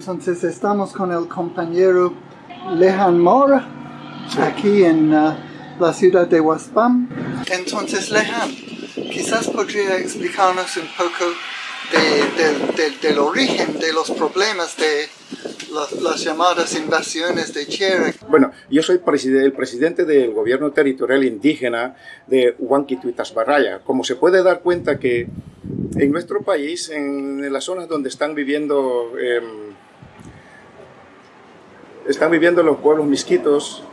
Entonces estamos con el compañero Lehan Mora, aquí en uh, la ciudad de Waspam. Entonces Lehan, quizás podría explicarnos un poco de, de, del origen de los problemas de las, llamadas invasiones de tierra. Bueno, yo soy el presidente del gobierno territorial indígena de Huanquituitas Barraya. Como se puede dar cuenta que en nuestro país, en, las zonas donde están viviendo, em, están viviendo los pueblos misquitos,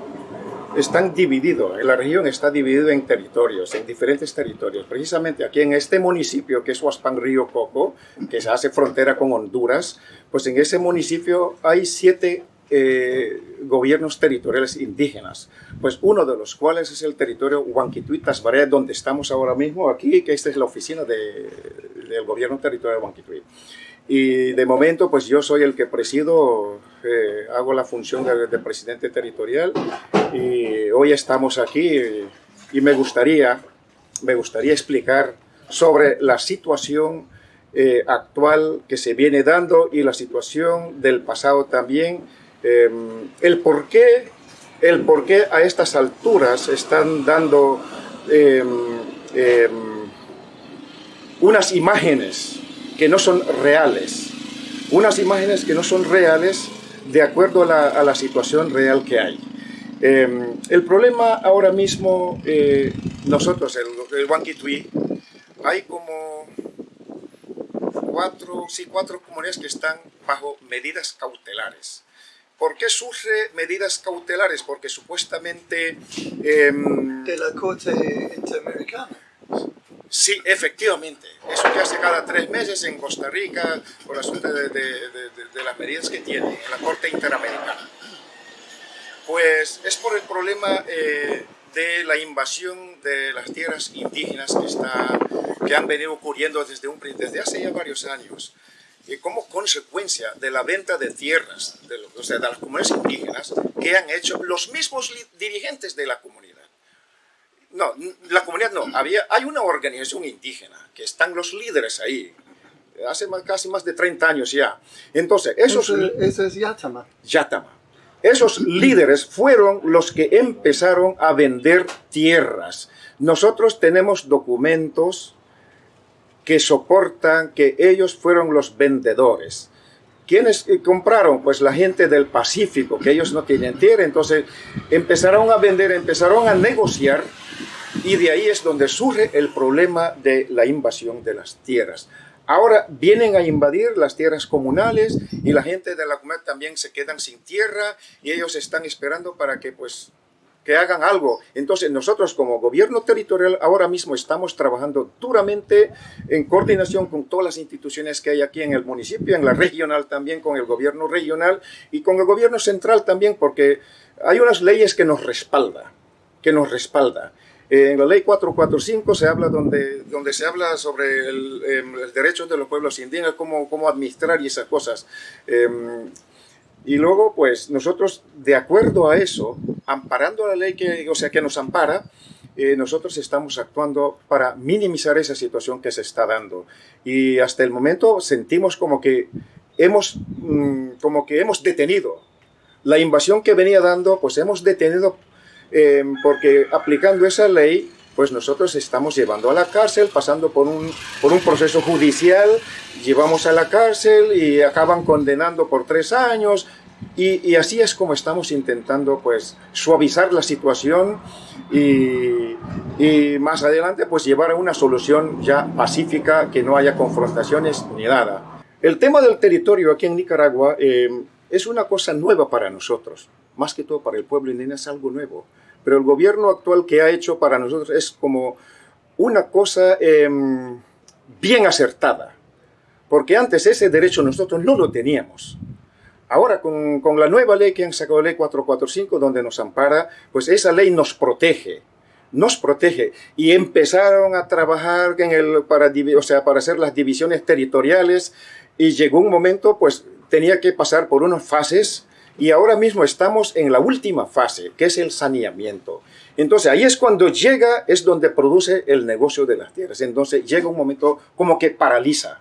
están divididos, la región está dividida en territorios, en diferentes territorios. Precisamente aquí en este municipio, que es Huaspan Río Coco, que se hace frontera con Honduras, pues en ese municipio hay siete eh, gobiernos territoriales indígenas, pues uno de los cuales es el territorio Huanquituitas Tasbaré, donde estamos ahora mismo aquí, que esta es la oficina de, del gobierno territorial de Huanquituit. Y de momento, pues yo soy el que presido, eh, hago la función de, presidente territorial y hoy estamos aquí y me gustaría, me gustaría explicar sobre la situación eh, actual que se viene dando y la situación del pasado también, em, el por qué el por a estas alturas están dando em, em, unas imágenes que no son reales, unas imágenes que no son reales de acuerdo a la, situación real que hay. Em, el problema ahora mismo, eh, nosotros, el, el hay como cuatro, sí, cuatro comunidades que están bajo medidas cautelares. ¿Por qué surge medidas cautelares? Porque supuestamente... de la Corte Interamericana. Sí, efectivamente. Eso que hace cada tres meses en Costa Rica por asunto de, las medidas que tiene en la Corte Interamericana. Pues es por el problema eh, de la invasión de las tierras indígenas que, está, que han venido ocurriendo desde, un, desde hace ya varios años. Y como consecuencia de la venta de tierras, de, o sea, de las comunidades indígenas, que han hecho los mismos dirigentes de la comunidad no, la comunidad no. Había, hay una organización indígena, que están los líderes ahí, hace casi más de 30 años ya. Entonces, esos... Eso, es Yatama. Yatama. Esos líderes fueron los que empezaron a vender tierras. Nosotros tenemos documentos que soportan que ellos fueron los vendedores. ¿Quiénes compraron? Pues la gente del Pacífico, que ellos no tienen tierra. Entonces empezaron a vender, empezaron a negociar y de ahí es donde surge el problema de la invasión de las tierras. Ahora vienen a invadir las tierras comunales y la gente de la comunidad también se quedan sin tierra y ellos están esperando para que pues que hagan algo. Entonces nosotros como gobierno territorial ahora mismo estamos trabajando duramente en coordinación con todas las instituciones que hay aquí en el municipio, en la regional también, con el gobierno regional y con el gobierno central también, porque hay unas leyes que nos respalda, que nos respalda. En la ley 445 se habla donde, donde se habla sobre el, em, derecho de los pueblos indígenas, cómo, cómo administrar y esas cosas. Em, y luego, pues, nosotros, de acuerdo a eso, amparando la ley que, o sea, que nos ampara, eh, nosotros estamos actuando para minimizar esa situación que se está dando. Y hasta el momento sentimos como que hemos, mm, como que hemos detenido la invasión que venía dando, pues hemos detenido eh, porque aplicando esa ley, pues nosotros estamos llevando a la cárcel, pasando por un, por un proceso judicial, llevamos a la cárcel y acaban condenando por tres años, y, así es como estamos intentando pues suavizar la situación y, más adelante pues llevar a una solución ya pacífica, que no haya confrontaciones ni nada. El tema del territorio aquí en Nicaragua eh, es una cosa nueva para nosotros, más que todo para el pueblo indígena es algo nuevo. Pero el gobierno actual que ha hecho para nosotros es como una cosa em, bien acertada. Porque antes ese derecho nosotros no lo teníamos. Ahora, con, con, la nueva ley que han sacado, ley 445, donde nos ampara, pues esa ley nos protege, nos protege. Y empezaron a trabajar en el, para, o sea, para hacer las divisiones territoriales y llegó un momento, pues tenía que pasar por unas fases y ahora mismo estamos en la última fase, que es el saneamiento. Entonces ahí es cuando llega, es donde produce el negocio de las tierras. Entonces llega un momento como que paraliza,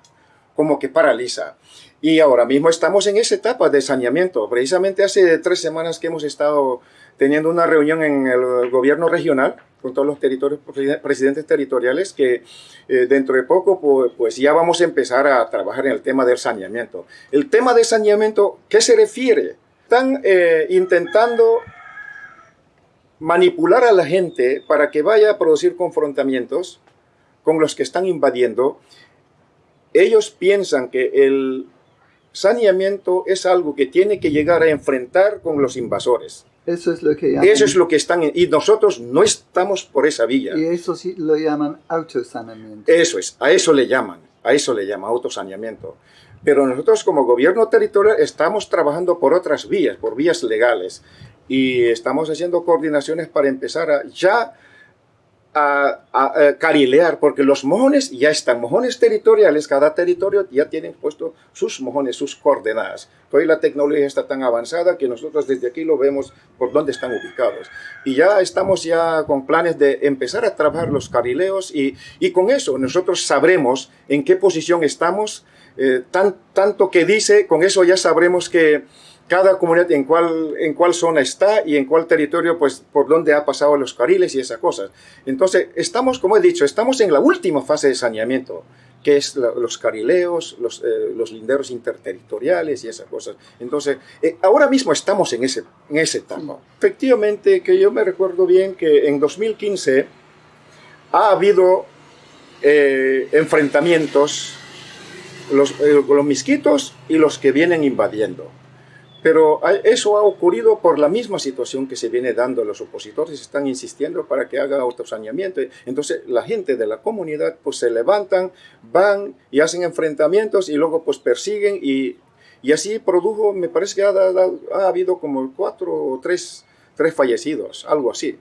como que paraliza. Y ahora mismo estamos en esa etapa de saneamiento. Precisamente hace tres semanas que hemos estado teniendo una reunión en el gobierno regional con todos los territorios, presidentes territoriales, que eh, dentro de poco pues, pues, ya vamos a empezar a trabajar en el tema del saneamiento. El tema de saneamiento, ¿qué se refiere? Están eh, intentando manipular a la gente para que vaya a producir confrontamientos con los que están invadiendo. Ellos piensan que el saneamiento es algo que tiene que llegar a enfrentar con los invasores. Eso es lo que Eso es lo que están... Y nosotros no estamos por esa vía. Y eso sí lo llaman autosaneamiento. Eso es, a eso le llaman, a eso le llama autosaneamiento. Pero nosotros como gobierno territorial estamos trabajando por otras vías, por vías legales. Y estamos haciendo coordinaciones para empezar a ya a, carilear, porque los mojones ya están, mojones territoriales, cada territorio ya tienen puesto sus mojones, sus coordenadas. Hoy la tecnología está tan avanzada que nosotros desde aquí lo vemos por dónde están ubicados. Y ya estamos ya con planes de empezar a trabajar los carileos y, y con eso nosotros sabremos en qué posición estamos, eh, tan, tanto que dice, con eso ya sabremos que cada comunidad en cuál, en cuál zona está y en cuál territorio, pues por dónde ha pasado los cariles y esas cosas. Entonces, estamos, como he dicho, estamos en la última fase de saneamiento, que es los carileos, los, eh, los, linderos interterritoriales y esas cosas. Entonces, eh, ahora mismo estamos en ese, en ese etapa. Efectivamente, que yo me recuerdo bien que en 2015 ha habido eh, enfrentamientos los, los misquitos y los que vienen invadiendo. Pero eso ha ocurrido por la misma situación que se viene dando. Los opositores están insistiendo para que haga autosaneamiento. Entonces la gente de la comunidad pues se levantan, van y hacen enfrentamientos y luego pues persiguen y, y así produjo, me parece que ha, ha, habido como cuatro o tres, tres fallecidos, algo así.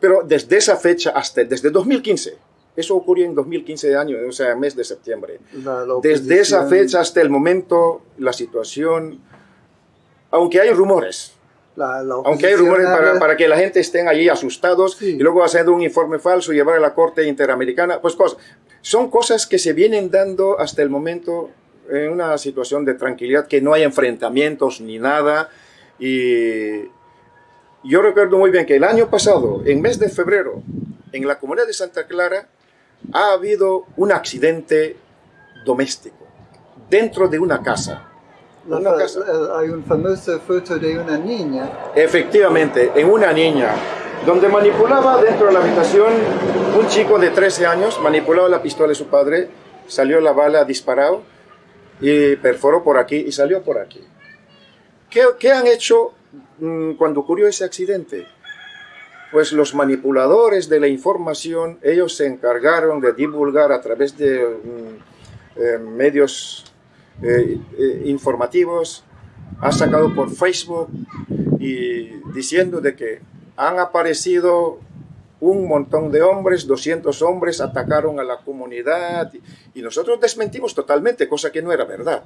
Pero desde esa fecha hasta, desde 2015, eso ocurrió en 2015 de año, o sea, mes de septiembre. desde esa fecha hasta el momento, la situación aunque hay rumores. aunque hay rumores para, que la gente estén allí asustados y luego haciendo un informe falso y llevar a la Corte Interamericana, pues cosas. Son cosas que se vienen dando hasta el momento en una situación de tranquilidad, que no hay enfrentamientos ni nada. Y yo recuerdo muy bien que el año pasado, en mes de febrero, en la comunidad de Santa Clara, ha habido un accidente doméstico dentro de una casa hay una famosa foto de una niña. Efectivamente, en una niña, donde manipulaba dentro de la habitación un chico de 13 años, manipulaba la pistola de su padre, salió la bala disparado y perforó por aquí y salió por aquí. ¿Qué, qué han hecho mm, cuando ocurrió ese accidente? Pues los manipuladores de la información, ellos se encargaron de divulgar a través de mm, eh, medios eh, eh, informativos, ha sacado por Facebook y diciendo de que han aparecido un montón de hombres, 200 hombres atacaron a la comunidad y nosotros desmentimos totalmente, cosa que no era verdad.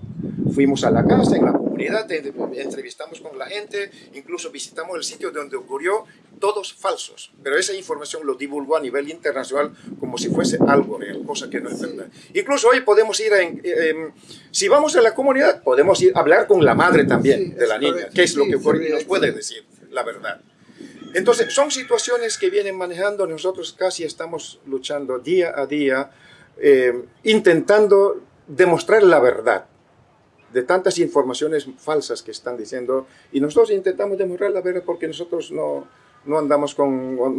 Fuimos a la casa, en la comunidad, entrevistamos con la gente, incluso visitamos el sitio donde ocurrió, todos falsos. Pero esa información lo divulgó a nivel internacional como si fuese algo real, cosa que no es verdad. Incluso hoy podemos ir, a, si vamos a la comunidad, podemos ir a hablar con la madre también de la niña, qué es lo que ocurre y nos puede decir la verdad. Entonces, son situaciones que vienen manejando, nosotros casi estamos luchando día a día, eh, intentando demostrar la verdad de tantas informaciones falsas que están diciendo y nosotros intentamos demostrar la verdad porque nosotros no, no andamos con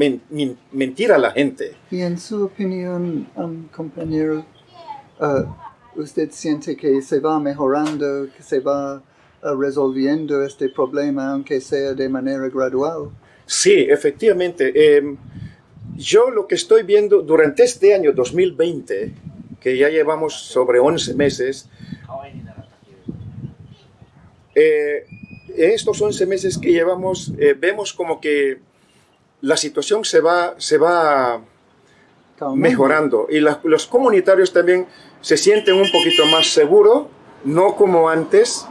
mentir a la gente. Y en su opinión, um, compañero, uh, ¿usted siente que se va mejorando, que se va uh, resolviendo este problema, aunque sea de manera gradual? Sí, efectivamente. Em, yo lo que estoy viendo durante este año 2020, que ya llevamos sobre 11 meses, eh, en estos 11 meses que llevamos, eh, vemos como que la situación se va, se va mejorando y los comunitarios también se sienten un poquito más seguros, no como antes,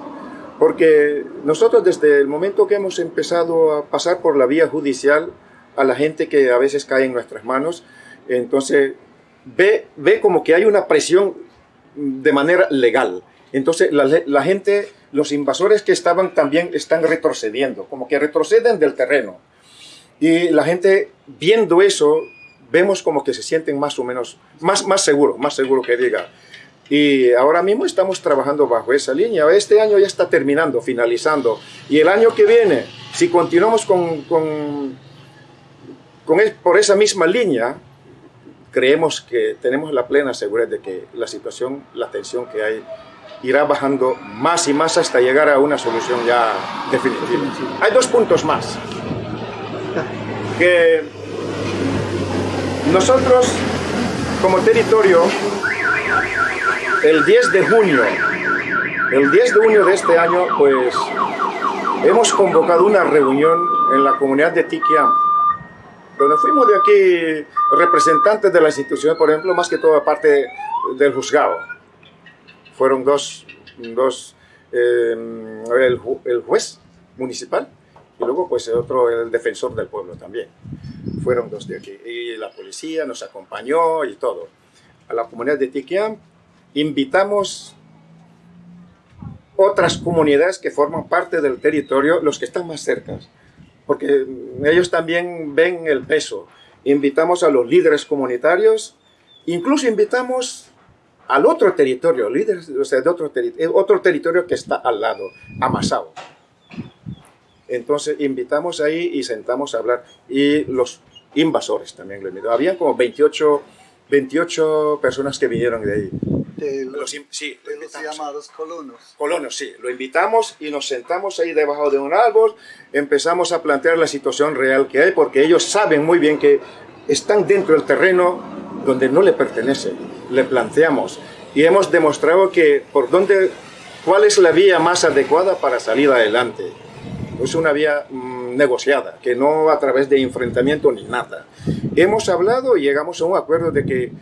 porque nosotros desde el momento que hemos empezado a pasar por la vía judicial a la gente que a veces cae en nuestras manos, entonces ve, ve como que hay una presión de manera legal Entonces la, gente, los invasores que estaban también están retrocediendo, como que retroceden del terreno. Y la gente viendo eso, vemos como que se sienten más o menos, más, más seguro, más seguro que diga. Y ahora mismo estamos trabajando bajo esa línea. Este año ya está terminando, finalizando. Y el año que viene, si continuamos con, con, con por esa misma línea, creemos que tenemos la plena seguridad de que la situación, la tensión que hay, irá bajando más y más hasta llegar a una solución ya definitiva. Hay dos puntos más. Que nosotros, como territorio, el 10 de junio, el 10 de junio de este año, pues hemos convocado una reunión en la comunidad de Tiquiam, donde fuimos de aquí representantes de la institución, por ejemplo, más que toda parte del juzgado. Fueron dos, dos eh, el, el, juez municipal y luego pues el otro, el defensor del pueblo también. Fueron dos de aquí. Y la policía nos acompañó y todo. A la comunidad de Tiquiam invitamos otras comunidades que forman parte del territorio, los que están más cerca, porque ellos también ven el peso. Invitamos a los líderes comunitarios, incluso invitamos al otro territorio, líderes o sea, de otro, otro territorio que está al lado, Amasao. Entonces invitamos ahí y sentamos a hablar. Y los invasores también lo invitamos. Habían como 28, 28 personas que vinieron de ahí de los, los, sí, de los llamados colonos. Colonos, sí. Lo invitamos y nos sentamos ahí debajo de un árbol, empezamos a plantear la situación real que hay, porque ellos saben muy bien que están dentro del terreno donde no le pertenece. Le planteamos y hemos demostrado que por dónde, cuál es la vía más adecuada para salir adelante. Es una vía mmm, negociada, que no a través de enfrentamiento ni nada. Hemos hablado y llegamos a un acuerdo de que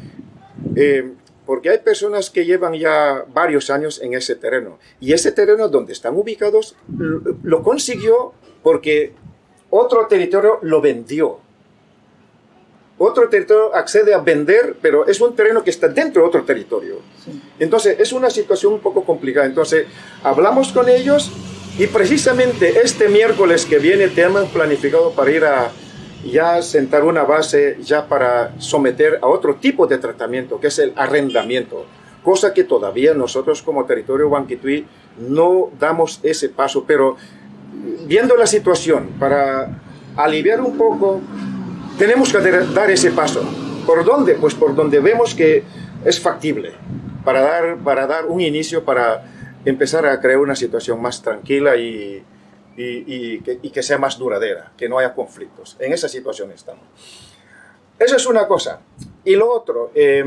eh, porque hay personas que llevan ya varios años en ese terreno. Y ese terreno donde están ubicados lo consiguió porque otro territorio lo vendió. Otro territorio accede a vender, pero es un terreno que está dentro de otro territorio. Entonces, es una situación un poco complicada. Entonces, hablamos con ellos y precisamente este miércoles que viene tenemos planificado para ir a, ya sentar una base ya para someter a otro tipo de tratamiento, que es el arrendamiento, cosa que todavía nosotros como territorio Huanquituí no damos ese paso, pero viendo la situación, para aliviar un poco, tenemos que dar ese paso. ¿Por dónde? Pues por donde vemos que es factible, para dar, para dar un inicio, para empezar a crear una situación más tranquila y, y, y, que, y, que, sea más duradera, que no haya conflictos. En esa situación estamos. Eso es una cosa. Y lo otro, eh,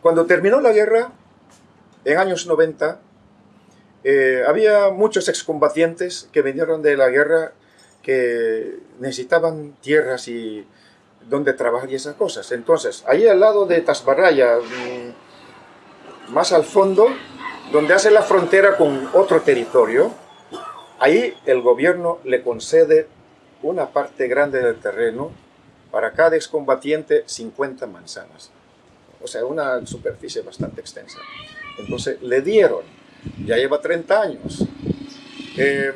cuando terminó la guerra, en años 90, eh, había muchos excombatientes que vinieron de la guerra que necesitaban tierras y donde trabajar y esas cosas. Entonces, ahí al lado de Tasbaraya, mm, más al fondo, donde hace la frontera con otro territorio, Ahí el gobierno le concede una parte grande del terreno para cada excombatiente 50 manzanas. O sea, una superficie bastante extensa. Entonces le dieron, ya lleva 30 años. Eh,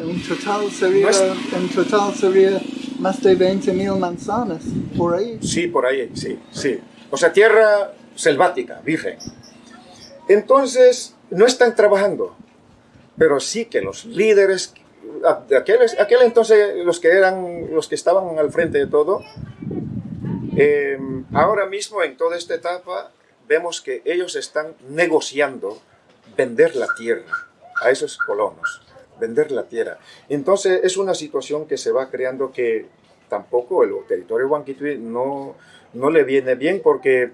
en, total sería, en total sería más de 20 mil manzanas, por ahí. Sí, por ahí, sí, sí. O sea, tierra selvática, virgen. Entonces, no están trabajando pero sí que los líderes, de aquel, aquel entonces los que, eran, los que estaban al frente de todo, eh, ahora mismo en toda esta etapa vemos que ellos están negociando vender la tierra a esos colonos, vender la tierra. Entonces es una situación que se va creando que tampoco el territorio Huanquitui no, no le viene bien porque...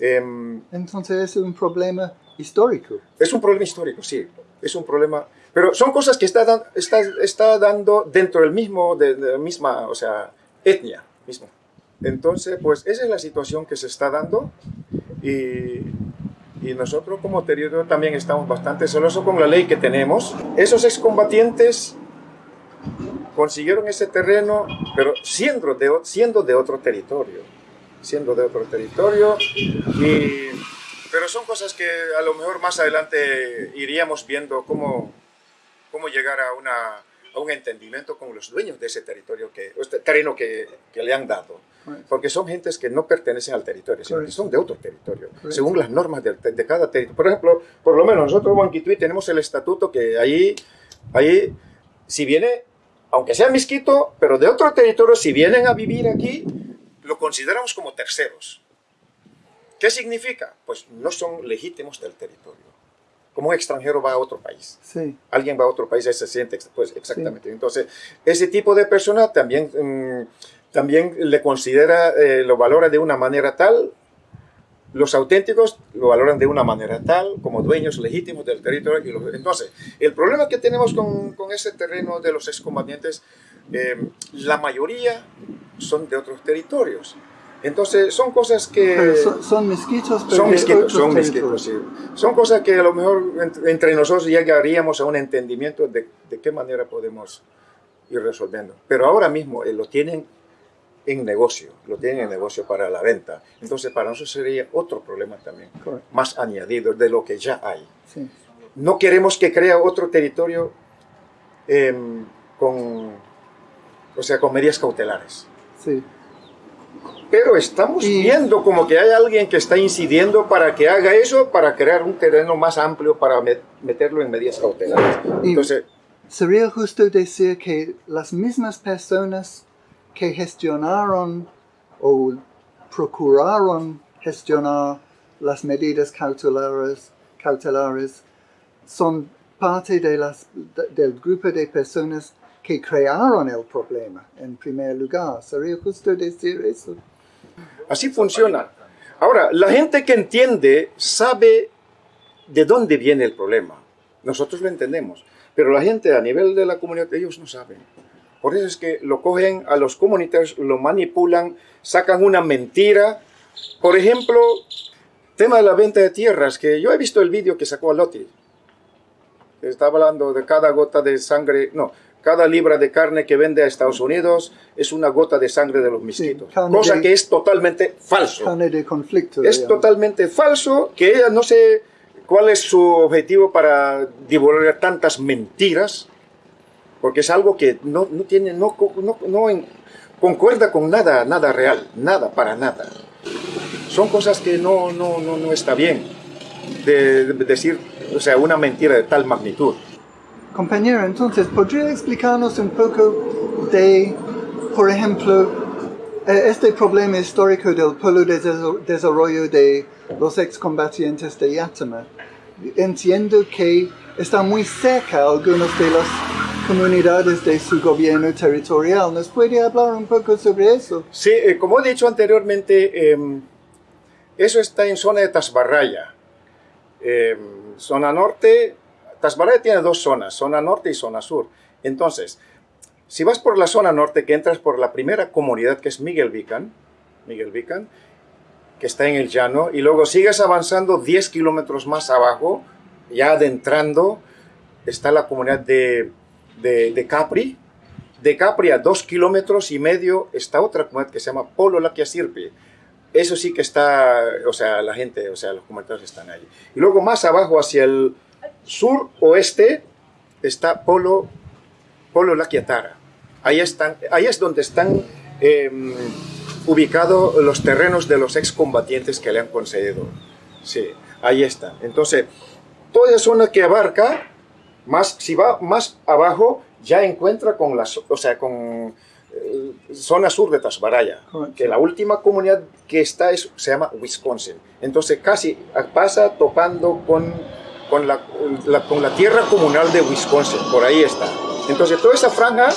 Eh, Entonces es un problema histórico. Es un problema histórico, sí es un problema. Pero son cosas que está, está, está dando dentro del mismo, de, de, la misma, o sea, etnia mismo. Entonces, pues esa es la situación que se está dando y, y nosotros como territorio también estamos bastante celosos con la ley que tenemos. Esos excombatientes consiguieron ese terreno, pero siendo de, siendo de otro territorio, siendo de otro territorio y Pero son cosas que a lo mejor más adelante iríamos viendo cómo, cómo llegar a, una, a un entendimiento con los dueños de ese territorio, que, este terreno que, que le han dado. Porque son gentes que no pertenecen al territorio, sino que son de otro territorio, según las normas de, de, cada territorio. Por ejemplo, por lo menos nosotros en tenemos el estatuto que ahí, ahí, si viene, aunque sea misquito, pero de otro territorio, si vienen a vivir aquí, lo consideramos como terceros. ¿Qué significa? Pues no son legítimos del territorio. Como un extranjero va a otro país. Sí. Alguien va a otro país y se siente, pues exactamente. Sí. Entonces, ese tipo de persona también... Mmm, también le considera, eh, lo valora de una manera tal, los auténticos lo valoran de una manera tal, como dueños legítimos del territorio. Entonces, el problema que tenemos con, con ese terreno de los excombatientes, eh, la mayoría son de otros territorios. Entonces, son cosas que... Son, son, misquitos, pero son misquitos, son misquitos, sí. Son cosas que a lo mejor entre, entre nosotros llegaríamos a un entendimiento de, de, qué manera podemos ir resolviendo. Pero ahora mismo eh, lo tienen en negocio, lo tienen en negocio para la venta. Entonces, para nosotros sería otro problema también, Correcto. más añadido de lo que ya hay. Sí. No queremos que crea otro territorio eh, con, o sea, con medidas cautelares. Sí. Pero estamos Y- viendo como que hay alguien que está incidiendo para que haga eso, para crear un terreno más amplio para met- meterlo en medidas cautelares. Y- Entonces, Sería justo decir que las mismas personas que gestionaron o procuraron gestionar las medidas cautelares, cautelares son parte del grupo de personas que crearon el problema en primer lugar. Sería justo decir eso. Así funciona. Ahora, la gente que entiende sabe de dónde viene el problema. Nosotros lo entendemos, pero la gente a nivel de la comunidad, ellos no saben. Por eso es que lo cogen a los comunitarios, lo manipulan, sacan una mentira. Por ejemplo, tema de la venta de tierras, que yo he visto el vídeo que sacó Lotti. Está hablando de cada gota de sangre, no, cada libra de carne que vende a Estados Unidos es una gota de sangre de los misquitos. cosa de- que es totalmente falso. Carne de conflicto. Es digamos. totalmente falso que ella no sé cuál es su objetivo para divulgar tantas mentiras, porque es algo que no, no tiene, no, no, no en- concuerda con nada, nada real, nada, para nada. Son cosas que no, no, no, no está bien de, de decir, o sea, una mentira de tal magnitud. Compañero, entonces, ¿podría explicarnos un poco de, por ejemplo, eh, este problema histórico del polo de des- desarrollo de los excombatientes de Yatama? Entiendo que está muy cerca algunas de las comunidades de su gobierno territorial. ¿Nos puede hablar un poco sobre eso? Sí, eh, como he dicho anteriormente, em, eso está en zona de Tasbarraya. Em, zona norte, Tasbarraya tiene dos zonas, zona norte y zona sur. Entonces, si vas por la zona norte, que entras por la primera comunidad, que es Miguel Vican, Miguel Vican, que está en el llano, y luego sigues avanzando 10 kilómetros más abajo, ya adentrando, está la comunidad de, de, Capri, de Capri a dos kilómetros y medio está otra comunidad que se llama Polo Laquiasirpi. Eso sí que está, o sea, la gente, o sea, los comunitarios están ahí. Y luego más abajo hacia el sur-oeste está Polo, Polo Laquiatara. Ahí, están, ahí es donde están eh, ubicados los terrenos de los excombatientes que le han concedido. Sí, ahí están. Entonces, toda esa zona que abarca, más, si va más abajo, ya encuentra con la, zo- o sea, con eh, zona sur de Tasbaraya, Correcto. que la última comunidad que está es, se llama Wisconsin. Entonces casi pasa topando con, con, la, la- con la tierra comunal de Wisconsin, por ahí está. Entonces toda esa franja,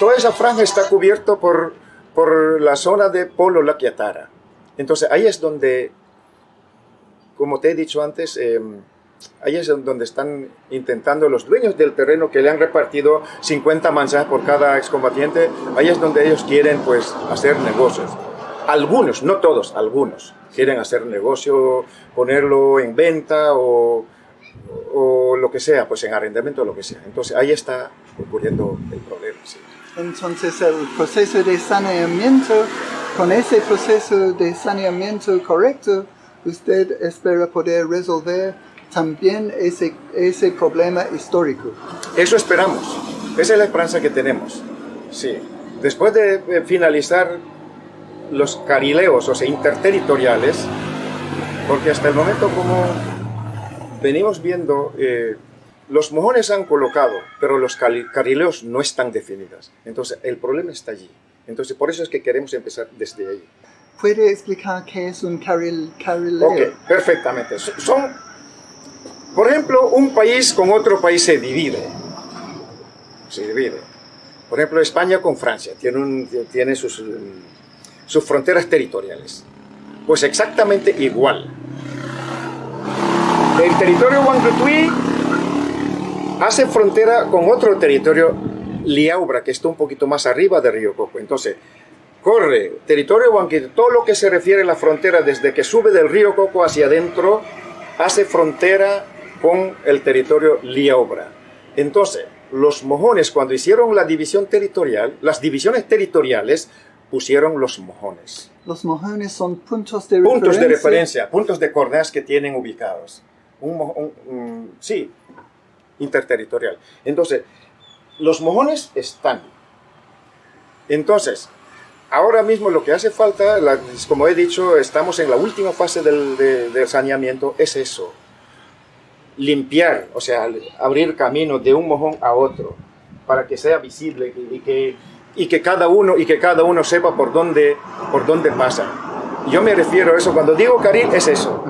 toda esa franja está cubierto por, por la zona de Polo Laquiatara. Entonces ahí es donde, como te he dicho antes, eh, Ahí es donde están intentando los dueños del terreno que le han repartido 50 manzanas por cada excombatiente. Ahí es donde ellos quieren pues hacer negocios. Algunos, no todos, algunos quieren hacer negocio, ponerlo en venta o, lo que sea, pues en arrendamiento o lo que sea. Entonces ahí está ocurriendo el problema. Entonces el proceso de saneamiento, con ese proceso de saneamiento correcto, usted espera poder resolver también ese, ese problema histórico. Eso esperamos. Esa es la esperanza que tenemos. Sí. Después de eh, finalizar los carileos, o sea, interterritoriales, porque hasta el momento como venimos viendo, eh, los mojones han colocado, pero los cari- carileos no están definidos. Entonces, el problema está allí. Entonces, por eso es que queremos empezar desde ahí. ¿Puede explicar qué es un caril, carileo? Ok, perfectamente. So- Son, por ejemplo, un país con otro país se divide. Se divide. Por ejemplo, España con Francia tiene, sus, fronteras territoriales. Pues exactamente igual. El territorio Huancutui hace frontera con otro territorio, Liaubra, que está un poquito más arriba del río Coco. Entonces, corre territorio Huanquito, todo lo que se refiere a la frontera desde que sube del río Coco hacia adentro, hace frontera con el territorio Liaubra. Entonces, los mojones cuando hicieron la división territorial, las divisiones territoriales pusieron los mojones. Los mojones son puntos de Puntos de referencia. referencia, puntos de coordenadas que tienen ubicados. Un, mo- un- un- sí, interterritorial. Entonces, los mojones están. Entonces, ahora mismo lo que hace falta, la- como he dicho, estamos en la última fase del, de- del saneamiento, es eso. Limpiar, o sea, abrir camino de un mojón a otro, para que sea visible y que, y que, cada, uno, y que cada uno sepa por dónde, por dónde pasa. Yo me refiero a eso, cuando digo carril es eso,